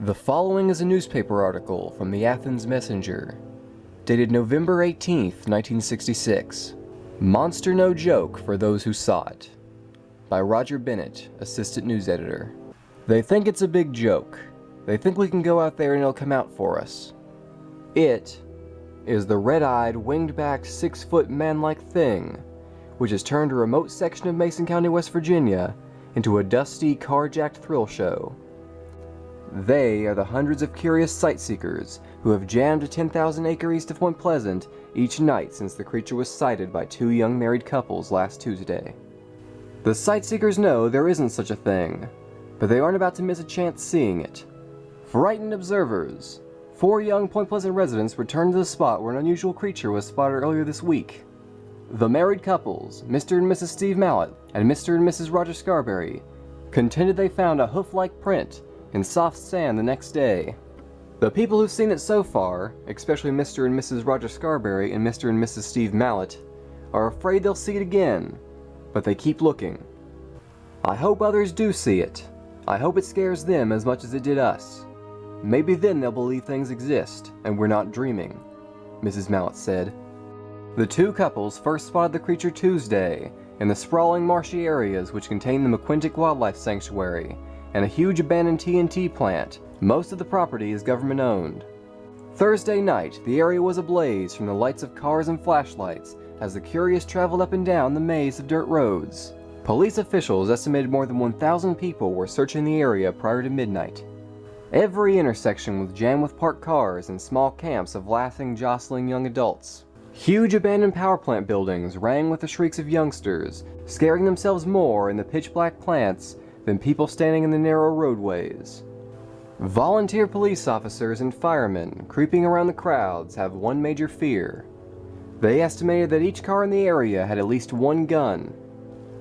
The following is a newspaper article from the Athens Messenger, dated November 18th, 1966. Monster No Joke for Those Who Saw It, by Roger Bennett, Assistant News Editor. They think it's a big joke. They think we can go out there and it'll come out for us. It is the red-eyed, winged-backed, six-foot man-like thing, which has turned a remote section of Mason County, West Virginia into a dusty, carjacked thrill show. They are the hundreds of curious sightseekers who have jammed to 10,000 acre east of Point Pleasant each night since the creature was sighted by two young married couples last Tuesday. The sightseekers know there isn't such a thing, but they aren't about to miss a chance seeing it. Frightened observers, four young Point Pleasant residents returned to the spot where an unusual creature was spotted earlier this week. The married couples, Mr. and Mrs. Steve Mallette and Mr. and Mrs. Roger Scarberry, contended they found a hoof-like print in soft sand the next day. The people who've seen it so far, especially Mr. and Mrs. Roger Scarberry and Mr. and Mrs. Steve Mallette, are afraid they'll see it again, but they keep looking. I hope others do see it. I hope it scares them as much as it did us. Maybe then they'll believe things exist, and we're not dreaming, Mrs. Mallette said. The two couples first spotted the creature Tuesday in the sprawling marshy areas which contain the McClintic Wildlife Sanctuary and a huge abandoned TNT plant. Most of the property is government owned. Thursday night, the area was ablaze from the lights of cars and flashlights as the curious traveled up and down the maze of dirt roads. Police officials estimated more than 1,000 people were searching the area prior to midnight. Every intersection was jammed with parked cars and small camps of laughing, jostling young adults. Huge abandoned power plant buildings rang with the shrieks of youngsters, scaring themselves more in the pitch black plants than people standing in the narrow roadways. Volunteer police officers and firemen creeping around the crowds have one major fear. They estimated that each car in the area had at least one gun.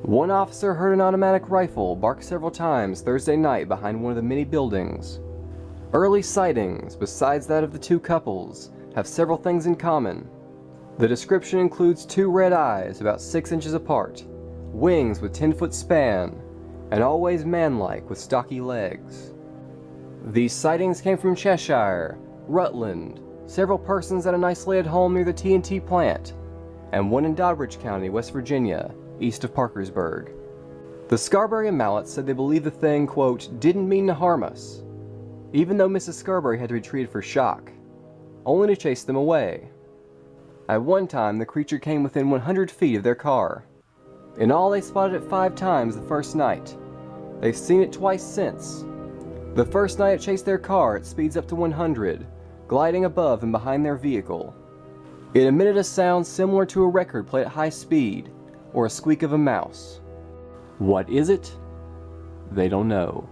One officer heard an automatic rifle bark several times Thursday night behind one of the many buildings. Early sightings, besides that of the two couples, have several things in common. The description includes two red eyes about 6 inches apart, wings with 10 foot span, and always manlike with stocky legs. These sightings came from Cheshire, Rutland, several persons at an isolated home near the TNT plant, and one in Doddridge County, West Virginia, east of Parkersburg. The Scarberry and Mallette said they believed the thing, quote, didn't mean to harm us, even though Mrs. Scarberry had to be treated for shock, only to chase them away. At one time, the creature came within 100 feet of their car. In all, they spotted it five times the first night. They've seen it twice since. The first night it chased their car, it speeds up to 100, gliding above and behind their vehicle. It emitted a sound similar to a record played at high speed, or a squeak of a mouse. What is it? They don't know.